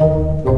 Thank